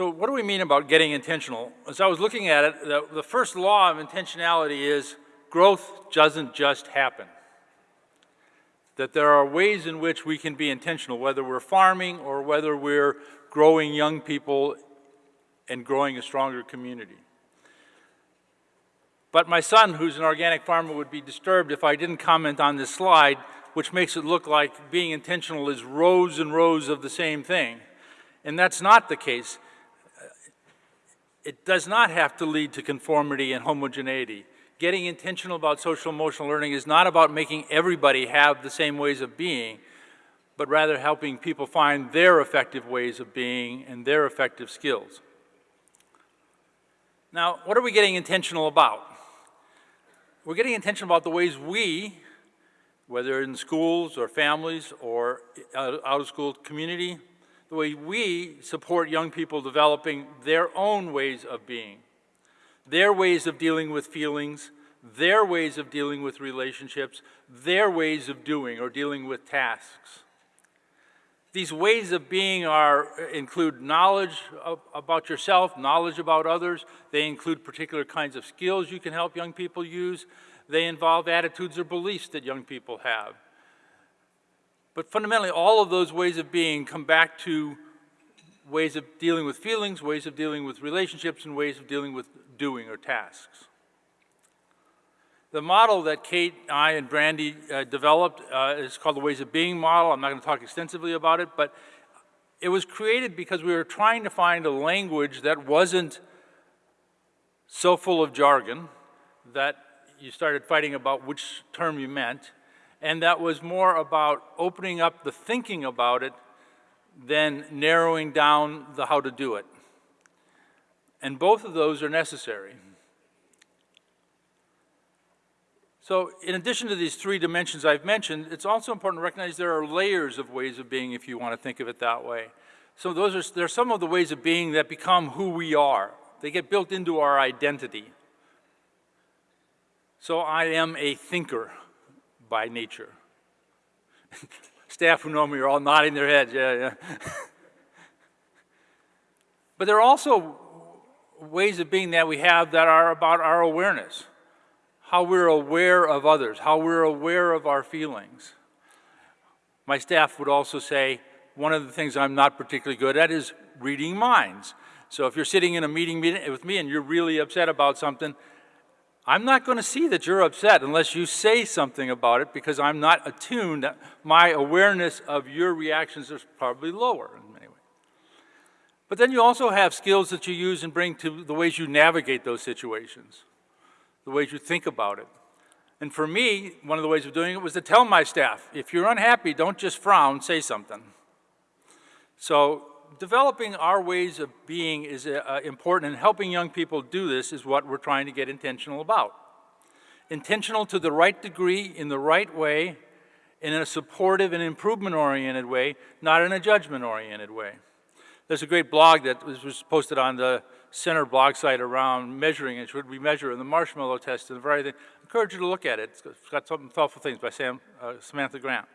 So what do we mean about getting intentional? As I was looking at it, the, the first law of intentionality is growth doesn't just happen. That there are ways in which we can be intentional, whether we're farming or whether we're growing young people and growing a stronger community. But my son, who's an organic farmer, would be disturbed if I didn't comment on this slide, which makes it look like being intentional is rows and rows of the same thing. And that's not the case it does not have to lead to conformity and homogeneity. Getting intentional about social emotional learning is not about making everybody have the same ways of being, but rather helping people find their effective ways of being and their effective skills. Now, what are we getting intentional about? We're getting intentional about the ways we, whether in schools or families or out of school community, the way we support young people developing their own ways of being, their ways of dealing with feelings, their ways of dealing with relationships, their ways of doing or dealing with tasks. These ways of being are, uh, include knowledge of, about yourself, knowledge about others. They include particular kinds of skills you can help young people use. They involve attitudes or beliefs that young people have. But fundamentally, all of those ways of being come back to ways of dealing with feelings, ways of dealing with relationships, and ways of dealing with doing or tasks. The model that Kate, I, and Brandy uh, developed uh, is called the Ways of Being model. I'm not going to talk extensively about it, but it was created because we were trying to find a language that wasn't so full of jargon that you started fighting about which term you meant, and that was more about opening up the thinking about it than narrowing down the how to do it. And both of those are necessary. So in addition to these three dimensions I've mentioned, it's also important to recognize there are layers of ways of being if you want to think of it that way. So those are, there are some of the ways of being that become who we are. They get built into our identity. So I am a thinker by nature. Staff who know me are all nodding their heads, yeah, yeah. but there are also ways of being that we have that are about our awareness, how we're aware of others, how we're aware of our feelings. My staff would also say, one of the things I'm not particularly good at is reading minds. So if you're sitting in a meeting with me and you're really upset about something, I'm not going to see that you're upset unless you say something about it because I'm not attuned. My awareness of your reactions is probably lower in many ways. But then you also have skills that you use and bring to the ways you navigate those situations, the ways you think about it. And for me, one of the ways of doing it was to tell my staff, if you're unhappy, don't just frown, say something. So developing our ways of being is uh, important, and helping young people do this is what we're trying to get intentional about. Intentional to the right degree, in the right way, in a supportive and improvement-oriented way, not in a judgment-oriented way. There's a great blog that was posted on the center blog site around measuring and should we measure in the marshmallow test and a variety. I encourage you to look at it. It's got some thoughtful things by Sam, uh, Samantha Grant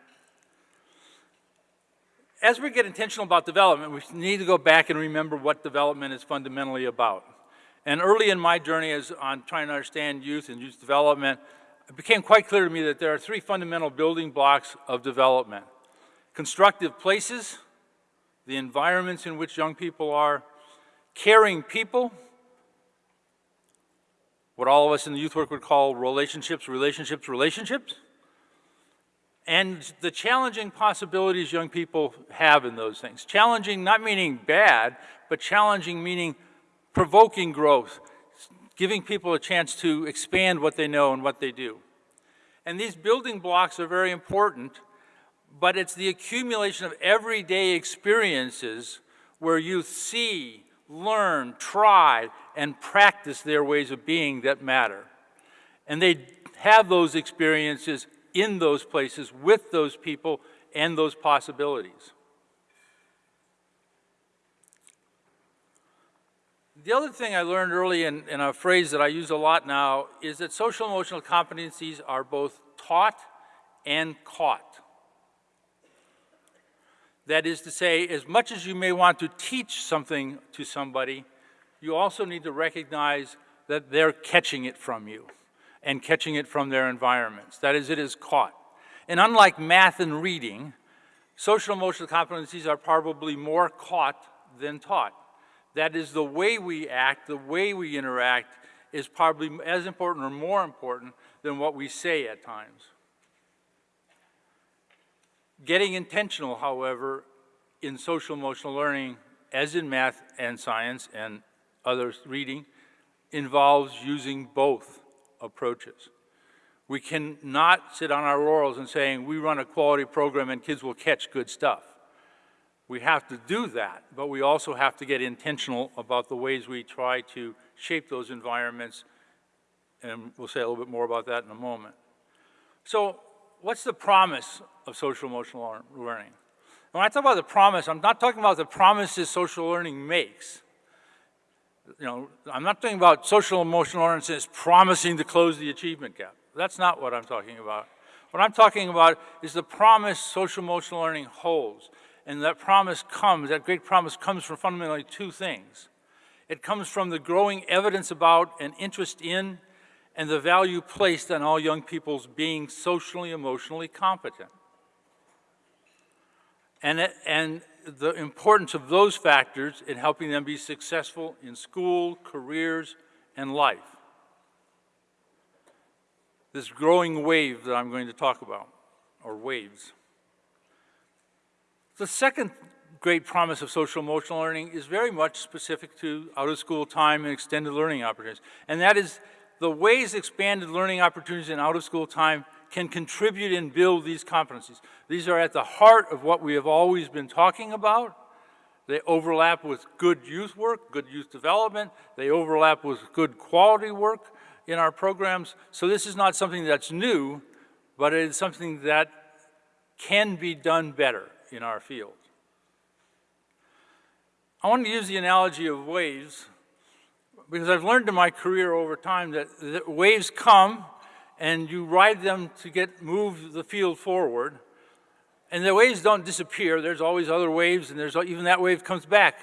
as we get intentional about development, we need to go back and remember what development is fundamentally about. And early in my journey as on trying to understand youth and youth development, it became quite clear to me that there are three fundamental building blocks of development. Constructive places, the environments in which young people are, caring people, what all of us in the youth work would call relationships, relationships, relationships, and the challenging possibilities young people have in those things. Challenging not meaning bad, but challenging meaning provoking growth, giving people a chance to expand what they know and what they do. And these building blocks are very important, but it's the accumulation of everyday experiences where youth see, learn, try, and practice their ways of being that matter. And they have those experiences in those places with those people and those possibilities. The other thing I learned early in, in, a phrase that I use a lot now is that social emotional competencies are both taught and caught. That is to say, as much as you may want to teach something to somebody, you also need to recognize that they're catching it from you and catching it from their environments. That is, it is caught. And unlike math and reading, social emotional competencies are probably more caught than taught. That is, the way we act, the way we interact is probably as important or more important than what we say at times. Getting intentional, however, in social emotional learning, as in math and science and other reading, involves using both approaches. We cannot sit on our laurels and saying we run a quality program and kids will catch good stuff. We have to do that, but we also have to get intentional about the ways we try to shape those environments, and we'll say a little bit more about that in a moment. So what's the promise of social emotional learning? When I talk about the promise, I'm not talking about the promises social learning makes. You know, I'm not talking about social emotional learning as promising to close the achievement gap. That's not what I'm talking about. What I'm talking about is the promise social emotional learning holds. And that promise comes, that great promise comes from fundamentally two things. It comes from the growing evidence about and interest in and the value placed on all young people's being socially, emotionally competent. And, it, and the importance of those factors in helping them be successful in school, careers, and life. This growing wave that I'm going to talk about, or waves. The second great promise of social emotional learning is very much specific to out-of-school time and extended learning opportunities. And that is the ways expanded learning opportunities in out-of-school time can contribute and build these competencies. These are at the heart of what we have always been talking about. They overlap with good youth work, good youth development. They overlap with good quality work in our programs. So this is not something that's new, but it is something that can be done better in our field. I want to use the analogy of waves because I've learned in my career over time that, that waves come and you ride them to get move the field forward. And the waves don't disappear. There's always other waves, and there's even that wave comes back.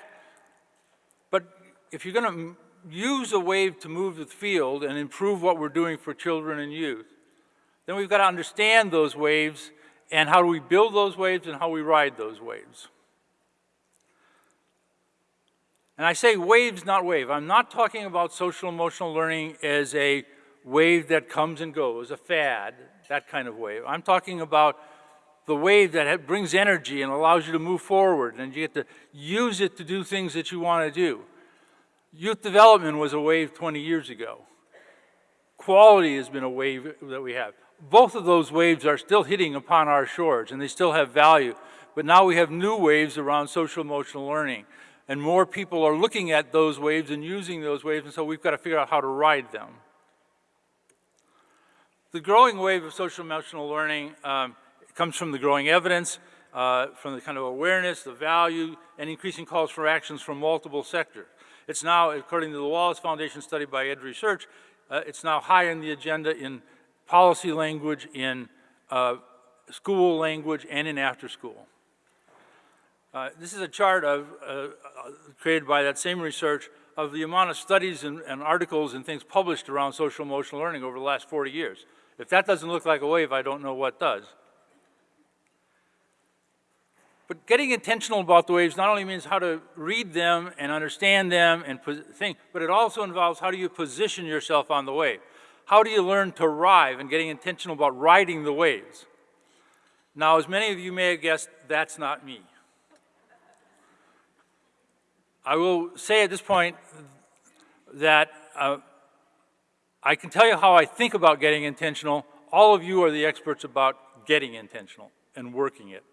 But if you're going to use a wave to move the field and improve what we're doing for children and youth, then we've got to understand those waves and how do we build those waves and how we ride those waves. And I say waves, not wave. I'm not talking about social emotional learning as a wave that comes and goes, a fad, that kind of wave. I'm talking about the wave that brings energy and allows you to move forward and you get to use it to do things that you want to do. Youth development was a wave 20 years ago. Quality has been a wave that we have. Both of those waves are still hitting upon our shores and they still have value. But now we have new waves around social emotional learning and more people are looking at those waves and using those waves and so we've got to figure out how to ride them. The growing wave of social emotional learning um, comes from the growing evidence, uh, from the kind of awareness, the value, and increasing calls for actions from multiple sectors. It's now, according to the Wallace Foundation study by Edge Research, uh, it's now high on the agenda in policy language, in uh, school language, and in after school. Uh, this is a chart of, uh, created by that same research of the amount of studies and, and articles and things published around social emotional learning over the last 40 years. If that doesn't look like a wave, I don't know what does. But getting intentional about the waves not only means how to read them and understand them and think, but it also involves how do you position yourself on the wave. How do you learn to ride and getting intentional about riding the waves? Now, as many of you may have guessed, that's not me. I will say at this point that uh, I can tell you how I think about getting intentional. All of you are the experts about getting intentional and working it.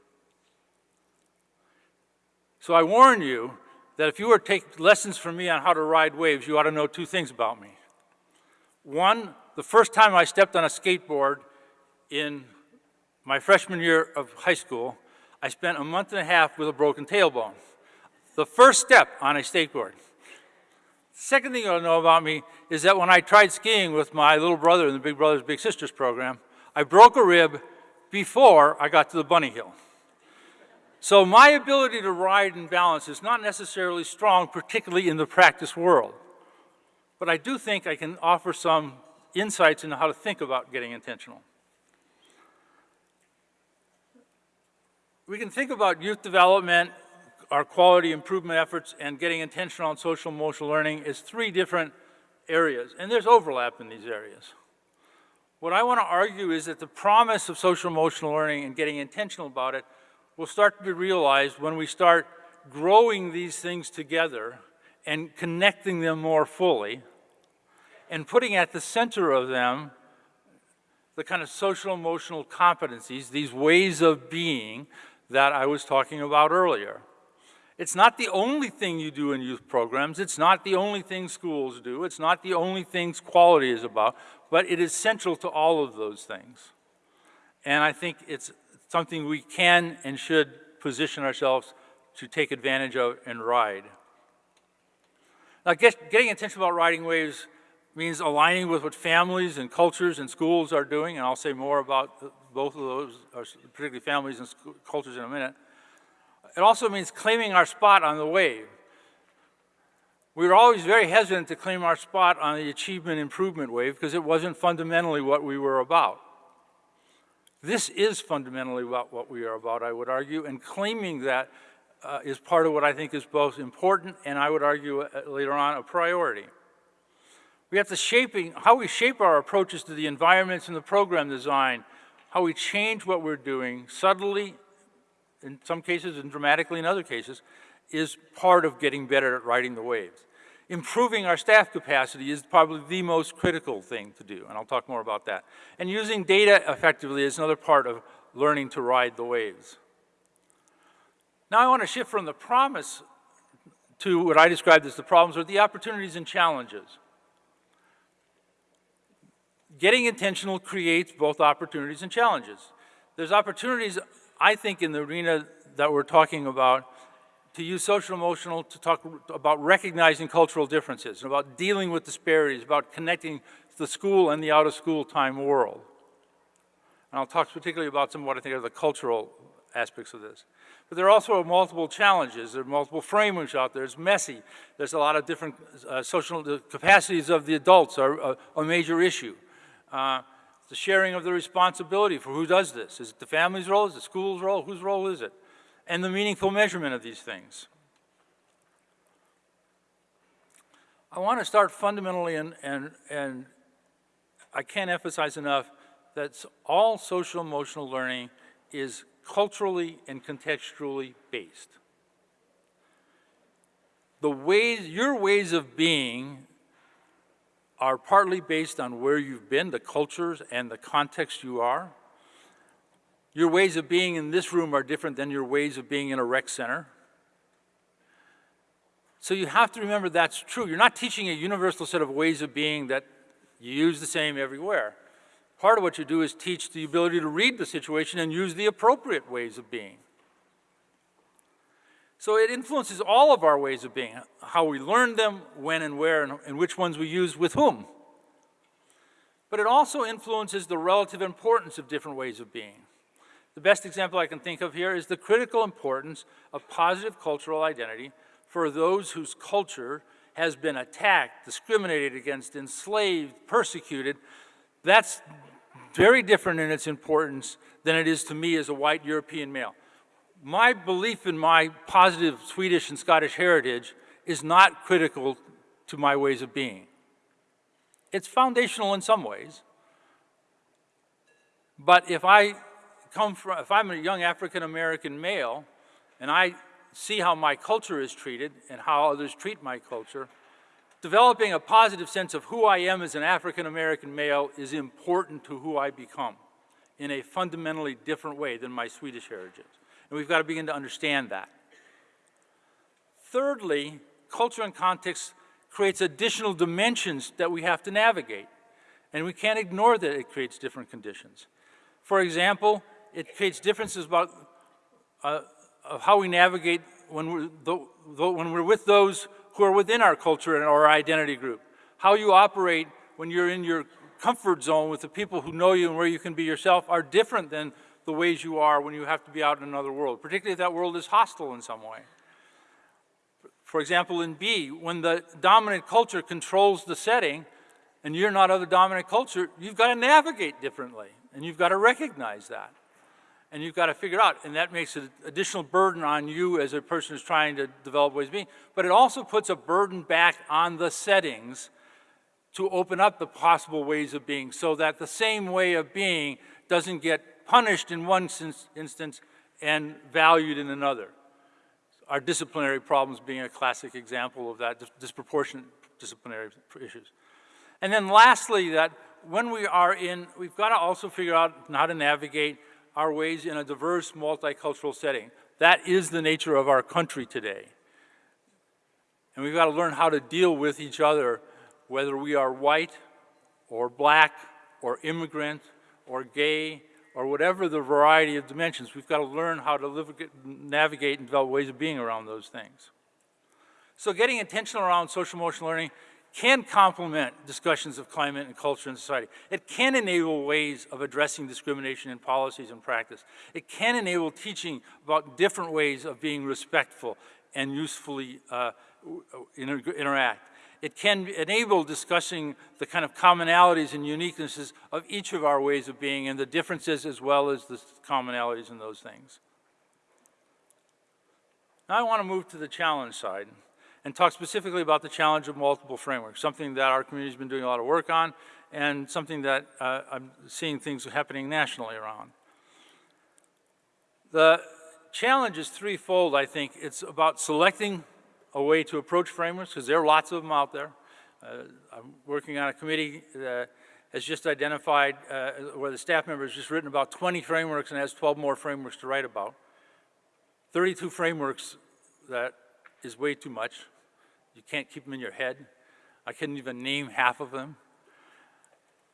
So I warn you that if you were to take lessons from me on how to ride waves, you ought to know two things about me. One, the first time I stepped on a skateboard in my freshman year of high school, I spent a month and a half with a broken tailbone. The first step on a skateboard. Second thing you'll know about me is that when I tried skiing with my little brother in the Big Brothers Big Sisters program, I broke a rib before I got to the bunny hill. So my ability to ride and balance is not necessarily strong, particularly in the practice world. But I do think I can offer some insights into how to think about getting intentional. We can think about youth development, our quality improvement efforts, and getting intentional on social emotional learning is three different areas, and there's overlap in these areas. What I want to argue is that the promise of social emotional learning and getting intentional about it will start to be realized when we start growing these things together and connecting them more fully and putting at the center of them the kind of social emotional competencies, these ways of being that I was talking about earlier. It's not the only thing you do in youth programs. It's not the only thing schools do. It's not the only things quality is about, but it is central to all of those things. And I think it's something we can and should position ourselves to take advantage of and ride. Now, get, getting intentional about riding waves means aligning with what families and cultures and schools are doing, and I'll say more about both of those, particularly families and cultures in a minute. It also means claiming our spot on the wave. We were always very hesitant to claim our spot on the achievement improvement wave because it wasn't fundamentally what we were about. This is fundamentally what, what we are about, I would argue, and claiming that uh, is part of what I think is both important and I would argue uh, later on a priority. We have to shaping, how we shape our approaches to the environments and the program design, how we change what we're doing subtly in some cases and dramatically in other cases, is part of getting better at riding the waves. Improving our staff capacity is probably the most critical thing to do, and I'll talk more about that. And using data effectively is another part of learning to ride the waves. Now I want to shift from the promise to what I described as the problems or the opportunities and challenges. Getting intentional creates both opportunities and challenges. There's opportunities I think in the arena that we're talking about, to use social emotional to talk about recognizing cultural differences, about dealing with disparities, about connecting the school and the out of school time world. And I'll talk particularly about some of what I think are the cultural aspects of this. But there are also multiple challenges. There are multiple frameworks out there. It's messy. There's a lot of different uh, social capacities of the adults are a, a major issue. Uh, the sharing of the responsibility for who does this. Is it the family's role? Is it the school's role? Whose role is it? And the meaningful measurement of these things. I want to start fundamentally, and, and, and I can't emphasize enough that all social emotional learning is culturally and contextually based. The ways, your ways of being are partly based on where you've been, the cultures and the context you are. Your ways of being in this room are different than your ways of being in a rec center. So you have to remember that's true. You're not teaching a universal set of ways of being that you use the same everywhere. Part of what you do is teach the ability to read the situation and use the appropriate ways of being. So it influences all of our ways of being, how we learn them, when and where, and, and which ones we use with whom. But it also influences the relative importance of different ways of being. The best example I can think of here is the critical importance of positive cultural identity for those whose culture has been attacked, discriminated against, enslaved, persecuted. That's very different in its importance than it is to me as a white European male my belief in my positive Swedish and Scottish heritage is not critical to my ways of being. It's foundational in some ways. But if I come from, if I'm a young African American male and I see how my culture is treated and how others treat my culture, developing a positive sense of who I am as an African American male is important to who I become in a fundamentally different way than my Swedish heritage. And we've got to begin to understand that. Thirdly, culture and context creates additional dimensions that we have to navigate. And we can't ignore that it creates different conditions. For example, it creates differences about uh, of how we navigate when we're, th th when we're with those who are within our culture and our identity group. How you operate when you're in your comfort zone with the people who know you and where you can be yourself are different than the ways you are when you have to be out in another world, particularly if that world is hostile in some way. For example, in B, when the dominant culture controls the setting and you're not of the dominant culture, you've got to navigate differently and you've got to recognize that. And you've got to figure out, and that makes an additional burden on you as a person who's trying to develop ways of being, but it also puts a burden back on the settings to open up the possible ways of being so that the same way of being doesn't get punished in one instance and valued in another. Our disciplinary problems being a classic example of that, disproportionate disciplinary issues. And then lastly, that when we are in, we've got to also figure out how to navigate our ways in a diverse multicultural setting. That is the nature of our country today. And we've got to learn how to deal with each other, whether we are white or black or immigrant or gay or whatever the variety of dimensions. We've got to learn how to live, navigate and develop ways of being around those things. So getting intentional around social emotional learning can complement discussions of climate and culture and society. It can enable ways of addressing discrimination in policies and practice. It can enable teaching about different ways of being respectful and usefully uh, inter interact. It can enable discussing the kind of commonalities and uniquenesses of each of our ways of being and the differences as well as the commonalities in those things. Now I want to move to the challenge side and talk specifically about the challenge of multiple frameworks, something that our community's been doing a lot of work on and something that uh, I'm seeing things happening nationally around. The challenge is threefold, I think. It's about selecting a way to approach frameworks, because there are lots of them out there. Uh, I'm working on a committee that has just identified, uh, where the staff member has just written about 20 frameworks and has 12 more frameworks to write about. 32 frameworks that is way too much. You can't keep them in your head. I couldn't even name half of them.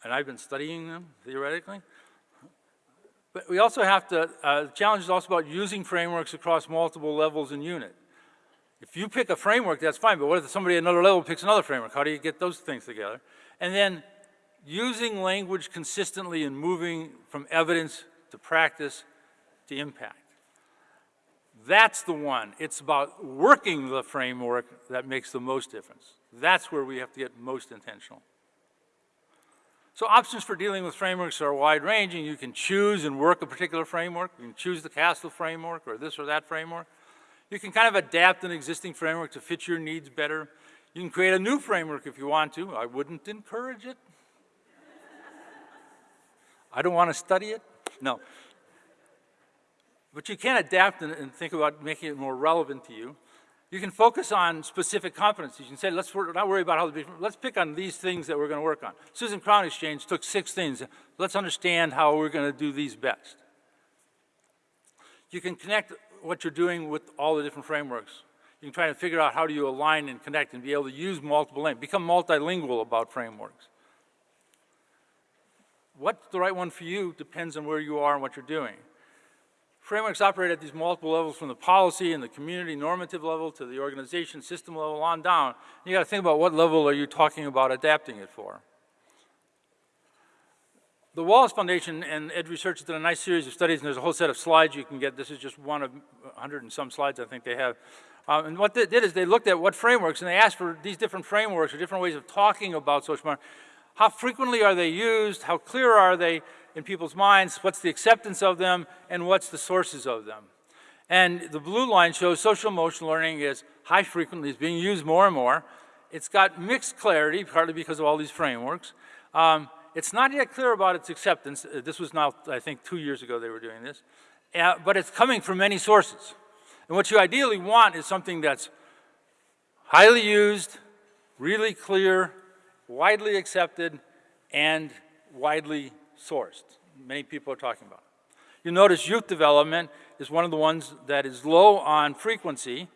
And I've been studying them, theoretically. But we also have to, uh, the challenge is also about using frameworks across multiple levels and unit. If you pick a framework, that's fine, but what if somebody at another level picks another framework? How do you get those things together? And then using language consistently and moving from evidence to practice to impact. That's the one. It's about working the framework that makes the most difference. That's where we have to get most intentional. So options for dealing with frameworks are wide-ranging. You can choose and work a particular framework. You can choose the CASEL framework or this or that framework. You can kind of adapt an existing framework to fit your needs better. You can create a new framework if you want to. I wouldn't encourage it. I don't want to study it. No. But you can adapt and, and, think about making it more relevant to you. You can focus on specific competencies. You can say, let's not worry about how to be, let's pick on these things that we're going to work on. Susan Crown Exchange took six things. Let's understand how we're going to do these best. You can connect what you're doing with all the different frameworks. You can try to figure out how do you align and connect and be able to use multiple languages, become multilingual about frameworks. What's the right one for you depends on where you are and what you're doing. Frameworks operate at these multiple levels from the policy and the community normative level to the organization system level on down. You got to think about what level are you talking about adapting it for. The Wallace Foundation and Edge Research has done a nice series of studies, and there's a whole set of slides you can get. This is just one of 100 and some slides I think they have. Um, and what they did is they looked at what frameworks, and they asked for these different frameworks or different ways of talking about social marketing. How frequently are they used? How clear are they? in people's minds, what's the acceptance of them, and what's the sources of them. And the blue line shows social emotional learning is high frequently, is being used more and more. It's got mixed clarity, partly because of all these frameworks. Um, it's not yet clear about its acceptance. Uh, this was now, I think, two years ago they were doing this. Uh, but it's coming from many sources. And what you ideally want is something that's highly used, really clear, widely accepted, and widely sourced. Many people are talking about it. You'll notice youth development is one of the ones that is low on frequency,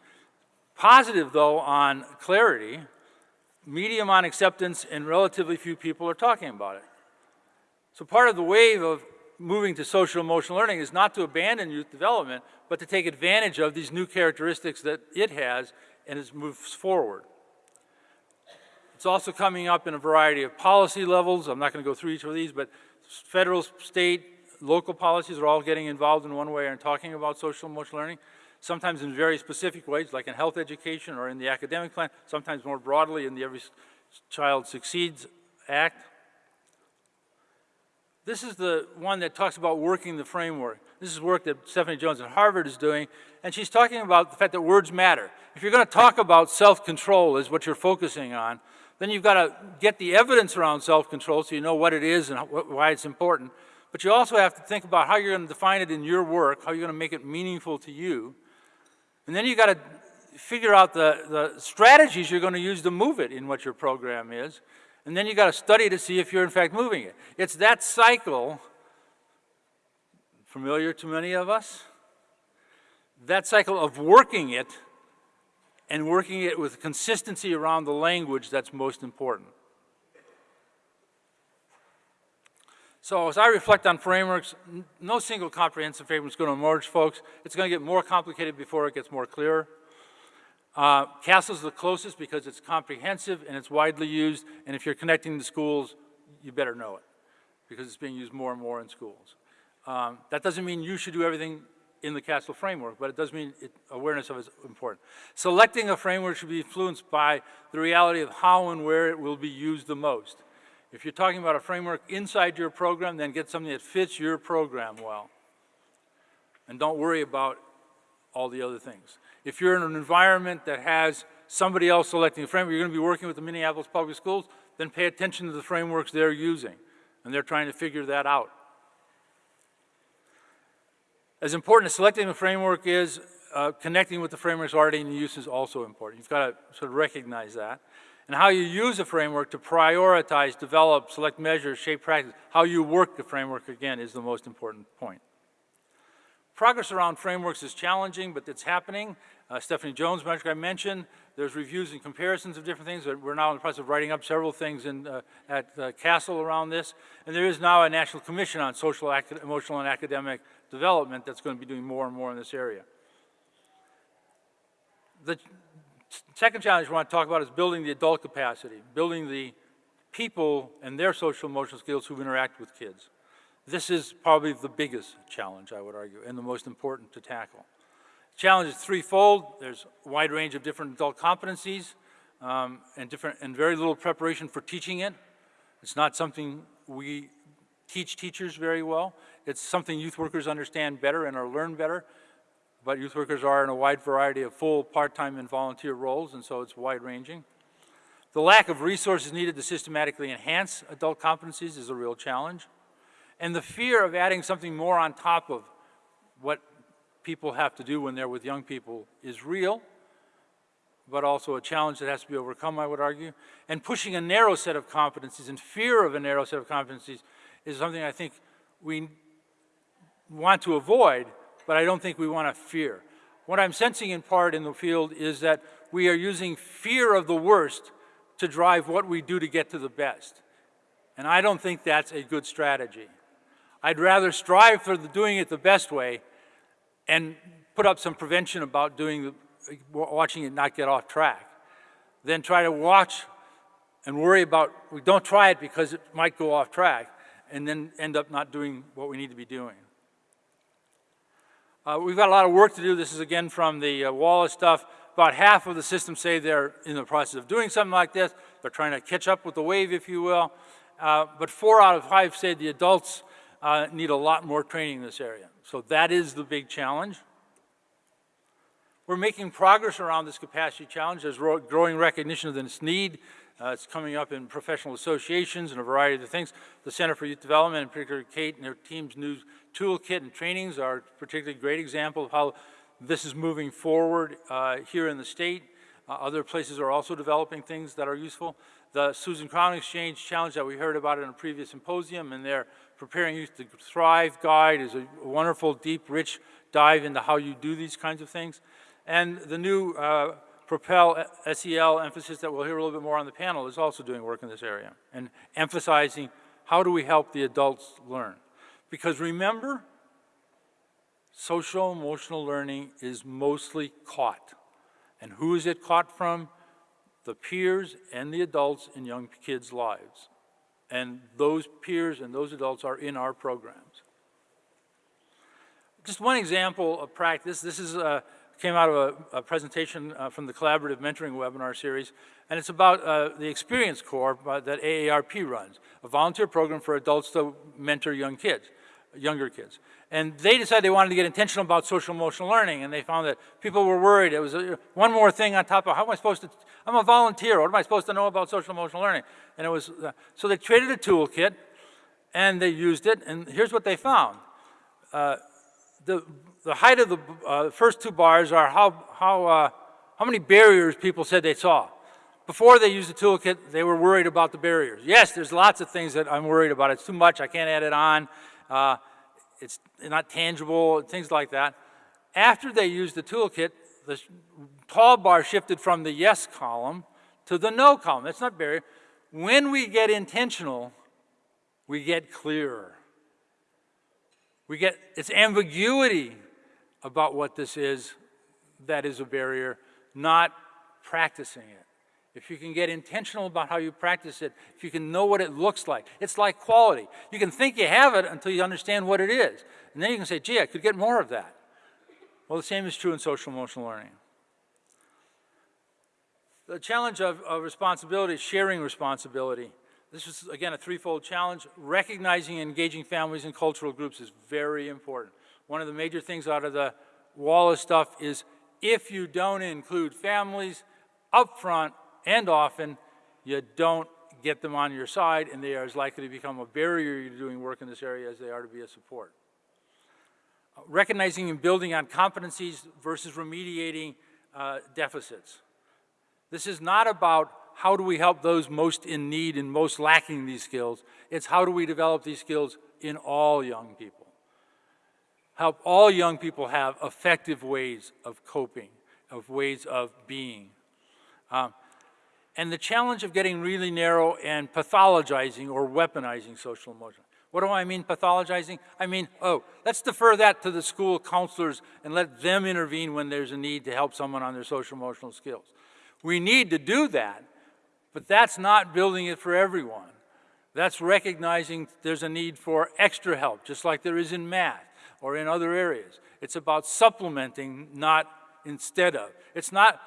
positive though on clarity, medium on acceptance, and relatively few people are talking about it. So part of the wave of moving to social emotional learning is not to abandon youth development, but to take advantage of these new characteristics that it has and it moves forward. It's also coming up in a variety of policy levels. I'm not going to go through each of these, but federal, state, local policies are all getting involved in one way and talking about social emotional learning, sometimes in very specific ways, like in health education or in the academic plan, sometimes more broadly in the Every Child Succeeds Act. This is the one that talks about working the framework. This is work that Stephanie Jones at Harvard is doing, and she's talking about the fact that words matter. If you're going to talk about self-control is what you're focusing on, then you've got to get the evidence around self-control so you know what it is and why it's important. But you also have to think about how you're going to define it in your work, how you're going to make it meaningful to you. And then you've got to figure out the, the strategies you're going to use to move it in what your program is. And then you've got to study to see if you're in fact moving it. It's that cycle, familiar to many of us, that cycle of working it and working it with consistency around the language that's most important. So as I reflect on frameworks, no single comprehensive framework is going to emerge, folks. It's going to get more complicated before it gets more clear. Uh, CASEL is the closest because it's comprehensive and it's widely used, and if you're connecting the schools, you better know it because it's being used more and more in schools. Um, that doesn't mean you should do everything in the CASEL framework, but it does mean it, awareness of it is important. Selecting a framework should be influenced by the reality of how and where it will be used the most. If you're talking about a framework inside your program, then get something that fits your program well. And don't worry about all the other things. If you're in an environment that has somebody else selecting a framework, you're going to be working with the Minneapolis Public Schools, then pay attention to the frameworks they're using. And they're trying to figure that out. As important as selecting a framework is, uh, connecting with the frameworks already in use is also important. You've got to sort of recognize that. And how you use a framework to prioritize, develop, select measures, shape practice, how you work the framework, again, is the most important point. Progress around frameworks is challenging, but it's happening. Uh, Stephanie Jones, like I mentioned, there's reviews and comparisons of different things. We're now in the process of writing up several things in, uh, at uh, CASEL around this. And there is now a National Commission on Social, Emotional, and Academic Development that's going to be doing more and more in this area. The second challenge we want to talk about is building the adult capacity, building the people and their social emotional skills who interact with kids. This is probably the biggest challenge, I would argue, and the most important to tackle. Challenge is threefold. There's a wide range of different adult competencies um, and, different, and very little preparation for teaching it. It's not something we teach teachers very well. It's something youth workers understand better and are learn better, but youth workers are in a wide variety of full, part-time, and volunteer roles, and so it's wide-ranging. The lack of resources needed to systematically enhance adult competencies is a real challenge. And the fear of adding something more on top of what people have to do when they're with young people is real, but also a challenge that has to be overcome, I would argue. And pushing a narrow set of competencies and fear of a narrow set of competencies is something I think we want to avoid, but I don't think we want to fear. What I'm sensing in part in the field is that we are using fear of the worst to drive what we do to get to the best. And I don't think that's a good strategy. I'd rather strive for the, doing it the best way and put up some prevention about doing the, watching it not get off track than try to watch and worry about, we don't try it because it might go off track and then end up not doing what we need to be doing. Uh, we've got a lot of work to do. This is again from the uh, Wallace stuff. About half of the systems say they're in the process of doing something like this. They're trying to catch up with the wave, if you will. Uh, but four out of five say the adults uh, need a lot more training in this area. So that is the big challenge. We're making progress around this capacity challenge. There's growing recognition of this need. Uh, it's coming up in professional associations and a variety of things. The Center for Youth Development, in particular Kate and her team's new toolkit and trainings are a particularly great example of how this is moving forward uh, here in the state. Uh, other places are also developing things that are useful. The Susan Crown Exchange challenge that we heard about in a previous symposium and their Preparing Youth to Thrive guide is a wonderful, deep, rich dive into how you do these kinds of things. And the new uh, Propel SEL emphasis that we'll hear a little bit more on the panel is also doing work in this area and emphasizing how do we help the adults learn. Because remember, social emotional learning is mostly caught. And who is it caught from? The peers and the adults in young kids' lives. And those peers and those adults are in our programs. just one example of practice. This is uh, came out of a, a presentation uh, from the Collaborative Mentoring webinar series, and it's about uh, the Experience Corps uh, that AARP runs, a volunteer program for adults to mentor young kids, younger kids. And they decided they wanted to get intentional about social emotional learning, and they found that people were worried. It was a, one more thing on top of how am I supposed to, I'm a volunteer, what am I supposed to know about social emotional learning? And it was, uh, so they created a toolkit, and they used it, and here's what they found. Uh, the, the height of the uh, first two bars are how, how, uh, how many barriers people said they saw. Before they used the toolkit, they were worried about the barriers. Yes, there's lots of things that I'm worried about. It's too much, I can't add it on. Uh, it's not tangible, things like that. After they used the toolkit, the tall bar shifted from the yes column to the no column. That's not barrier. When we get intentional, we get clearer. We get, it's ambiguity about what this is that is a barrier, not practicing it. If you can get intentional about how you practice it, if you can know what it looks like, it's like quality. You can think you have it until you understand what it is. And then you can say, gee, I could get more of that. Well, the same is true in social emotional learning. The challenge of, of responsibility is sharing responsibility. This is, again, a threefold challenge. Recognizing and engaging families and cultural groups is very important. One of the major things out of the Wallace stuff is if you don't include families upfront and often, you don't get them on your side and they are as likely to become a barrier to doing work in this area as they are to be a support. Recognizing and building on competencies versus remediating uh, deficits. This is not about how do we help those most in need and most lacking these skills. It's how do we develop these skills in all young people help all young people have effective ways of coping, of ways of being. Um, and the challenge of getting really narrow and pathologizing or weaponizing social emotion. What do I mean pathologizing? I mean, oh, let's defer that to the school counselors and let them intervene when there's a need to help someone on their social emotional skills. We need to do that, but that's not building it for everyone. That's recognizing there's a need for extra help, just like there is in math or in other areas. It's about supplementing, not instead of. It's not,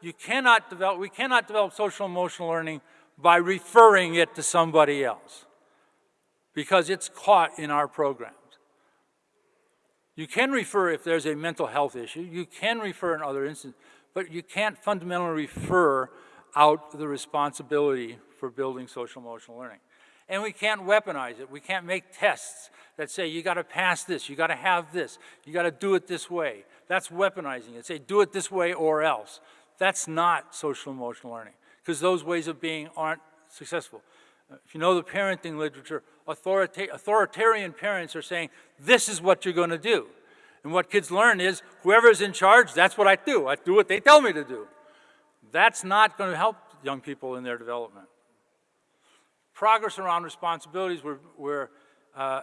you cannot develop, we cannot develop social emotional learning by referring it to somebody else because it's caught in our programs. You can refer if there's a mental health issue, you can refer in other instances, but you can't fundamentally refer out the responsibility for building social emotional learning. And we can't weaponize it. We can't make tests that say you got to pass this, you got to have this, you got to do it this way. That's weaponizing it. Say do it this way or else. That's not social emotional learning because those ways of being aren't successful. If you know the parenting literature, authorita authoritarian parents are saying this is what you're going to do. And what kids learn is whoever's in charge, that's what I do. I do what they tell me to do. That's not going to help young people in their development progress around responsibilities. We're, we're uh,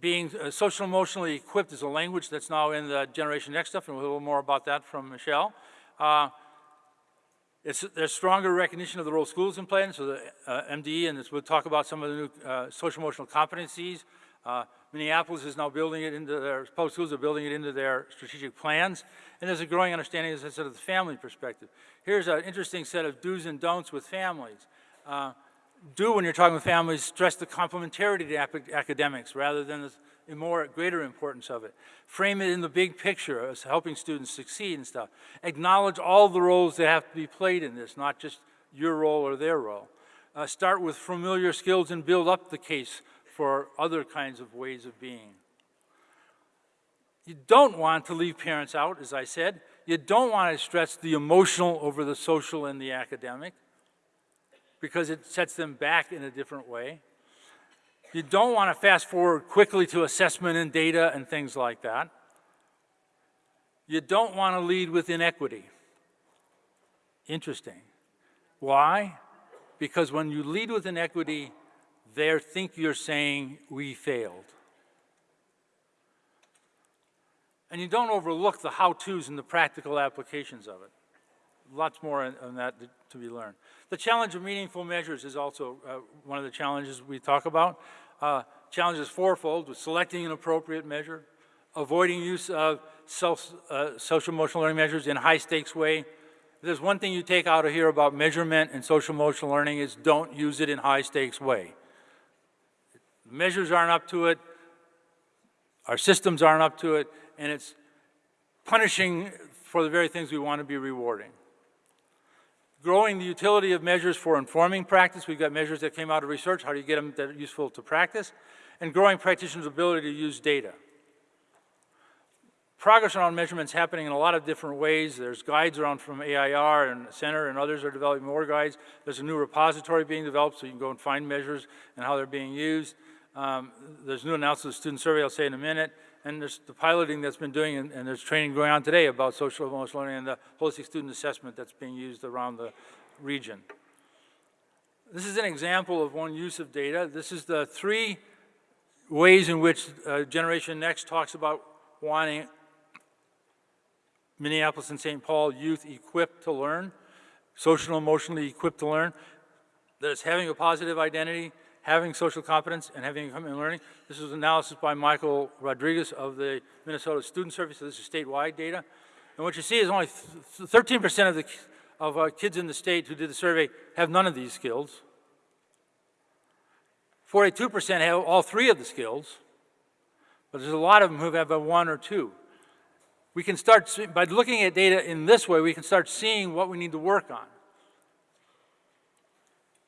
being uh, social emotionally equipped is a language that's now in the Generation Next stuff, and we'll a little more about that from Michelle. Uh, there's stronger recognition of the role schools in playing, so the uh, MDE, and we'll talk about some of the new uh, social emotional competencies. Minneapolis is now building it into their, public schools are building it into their strategic plans, and there's a growing understanding, as I said, of the family perspective. Here's an interesting set of do's and don'ts with families. Uh, do when you're talking with families, stress the complementarity to academics rather than the more greater importance of it. Frame it in the big picture as helping students succeed and stuff. Acknowledge all the roles that have to be played in this, not just your role or their role. Uh, start with familiar skills and build up the case for other kinds of ways of being. You don't want to leave parents out, as I said. You don't want to stress the emotional over the social and the academic because it sets them back in a different way. You don't want to fast forward quickly to assessment and data and things like that. You don't want to lead with inequity. Interesting. Why? Because when you lead with inequity, they think you're saying, we failed. And you don't overlook the how-tos and the practical applications of it lots more on, that to be learned. The challenge of meaningful measures is also uh, one of the challenges we talk about. Uh, fourfold, with selecting an appropriate measure, avoiding use of self, uh, social emotional learning measures in high-stakes way. If there's one thing you take out of here about measurement and social emotional learning is don't use it in high-stakes way. Measures aren't up to it, our systems aren't up to it, and it's punishing for the very things we want to be rewarding. Growing the utility of measures for informing practice. We've got measures that came out of research. How do you get them that are useful to practice? And growing practitioners' ability to use data. Progress around measurements happening in a lot of different ways. There's guides around from AIR and Center and others are developing more guides. There's a new repository being developed so you can go and find measures and how they're being used. Um, there's new announcements student survey I'll say in a minute. And there's the piloting that's been doing and, and there's training going on today about social emotional learning and the holistic student assessment that's being used around the region. This is an example of one use of data. This is the three ways in which uh, Generation Next talks about wanting Minneapolis and St. Paul youth equipped to learn, social emotionally equipped to learn, that it's having a positive identity, having social competence, and having commitment learning. This is analysis by Michael Rodriguez of the Minnesota Student Survey, so this is statewide data. And what you see is only 13% of the of uh, kids in the state who did the survey have none of these skills. 42% have all three of the skills, but there's a lot of them who have one or two we can start, by looking at data in this way, we can start seeing what we need to work on.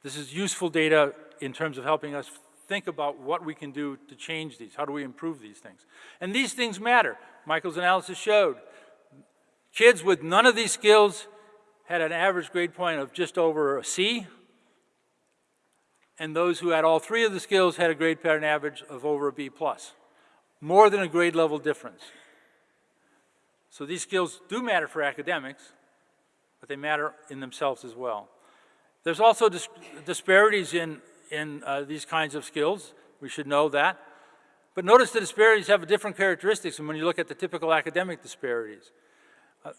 This is useful data in terms of helping us think about what we can do to change these. How do we improve these things? And these things matter. Michael's analysis showed kids with none of these skills had an average grade point of just over a C, and those who had all three of the skills had a grade pattern average of over a B plus. More than a grade level difference. So these skills do matter for academics, but they matter in themselves as well. There's also dis disparities in, in uh, these kinds of skills. We should know that. But notice the disparities have a different characteristics when you look at the typical academic disparities. Uh,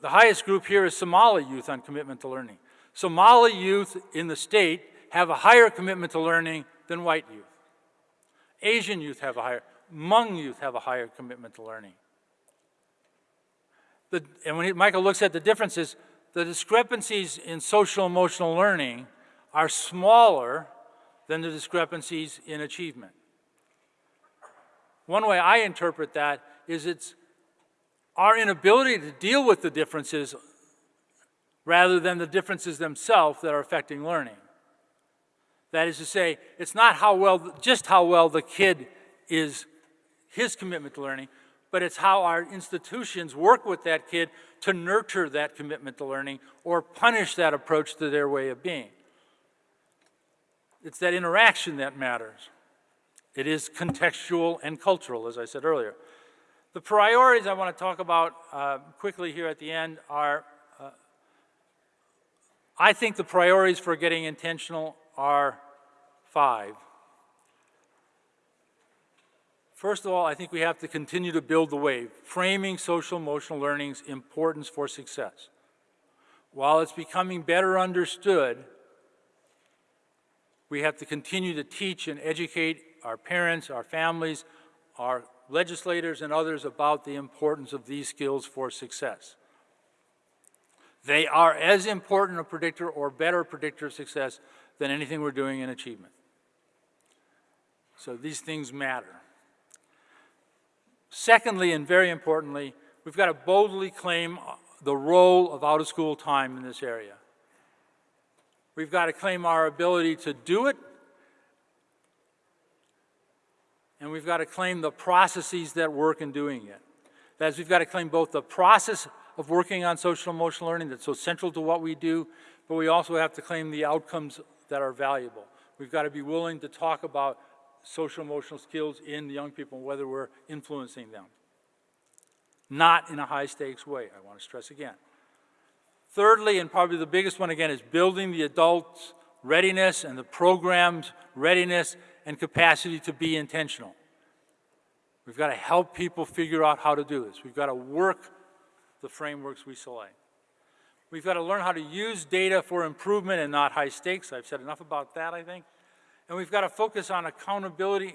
the highest group here is Somali youth on commitment to learning. Somali youth in the state have a higher commitment to learning than white youth. Asian youth have a higher, Hmong youth have a higher commitment to learning. The, and when he, Michael looks at the differences, the discrepancies in social emotional learning are smaller than the discrepancies in achievement. One way I interpret that is it's our inability to deal with the differences rather than the differences themselves that are affecting learning. That is to say, it's not how well, just how well the kid is, his commitment to learning, but it's how our institutions work with that kid to nurture that commitment to learning or punish that approach to their way of being. It's that interaction that matters. It is contextual and cultural, as I said earlier. The priorities I want to talk about uh, quickly here at the end are, uh, I think the priorities for getting intentional are five. First of all, I think we have to continue to build the wave, framing social emotional learning's importance for success. While it's becoming better understood, we have to continue to teach and educate our parents, our families, our legislators and others about the importance of these skills for success. They are as important a predictor or better predictor of success than anything we're doing in achievement. So these things matter. Secondly, and very importantly, we've got to boldly claim the role of out-of-school time in this area. We've got to claim our ability to do it, and we've got to claim the processes that work in doing it. That is, we've got to claim both the process of working on social emotional learning that's so central to what we do, but we also have to claim the outcomes that are valuable. We've got to be willing to talk about social emotional skills in young people whether we're influencing them. Not in a high stakes way, I want to stress again. Thirdly, and probably the biggest one again, is building the adults' readiness and the program's readiness and capacity to be intentional. We've got to help people figure out how to do this. We've got to work the frameworks we select. We've got to learn how to use data for improvement and not high stakes. I've said enough about that, I think. And we've got to focus on accountability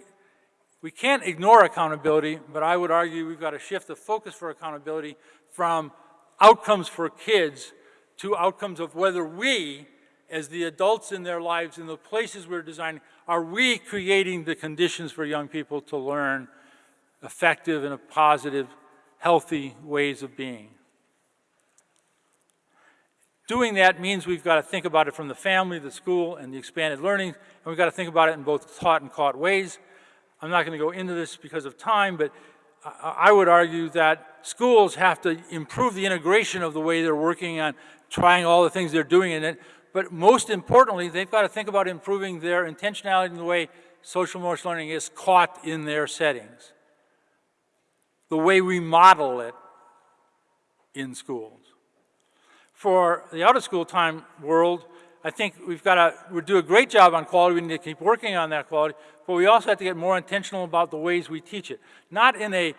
We can't ignore accountability, but I would argue we've got to shift the focus for accountability from outcomes for kids to outcomes of whether we, as the adults in their lives, in the places we're designing, are we creating the conditions for young people to learn effective and positive, healthy ways of being? Doing that means we've got to think about it from the family, the school, and the expanded learning, and we've got to think about it in both taught and caught ways. I'm not going to go into this because of time, but I I would argue that schools have to improve the integration of the way they're working on trying all the things they're doing in it, but most importantly, they've got to think about improving their intentionality in the way social emotional learning is caught in their settings, the way we model it in schools. For the out-of-school time world, I think we've got to, we do a great job on quality, we need to keep working on that quality, but we also have to get more intentional about the ways we teach it. Not in a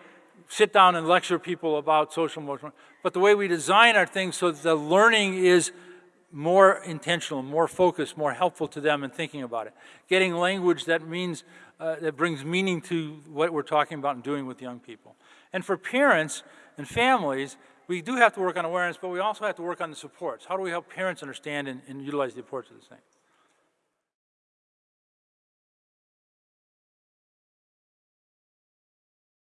sit down and lecture people about social emotional, but the way we design our things so that the learning is more intentional, more focused, more helpful to them in thinking about it. Getting language that means, uh, that brings meaning to what we're talking about and doing with young people. And for parents and families, we do have to work on awareness, but we also have to work on the supports. How do we help parents understand and, and utilize the supports of this thing?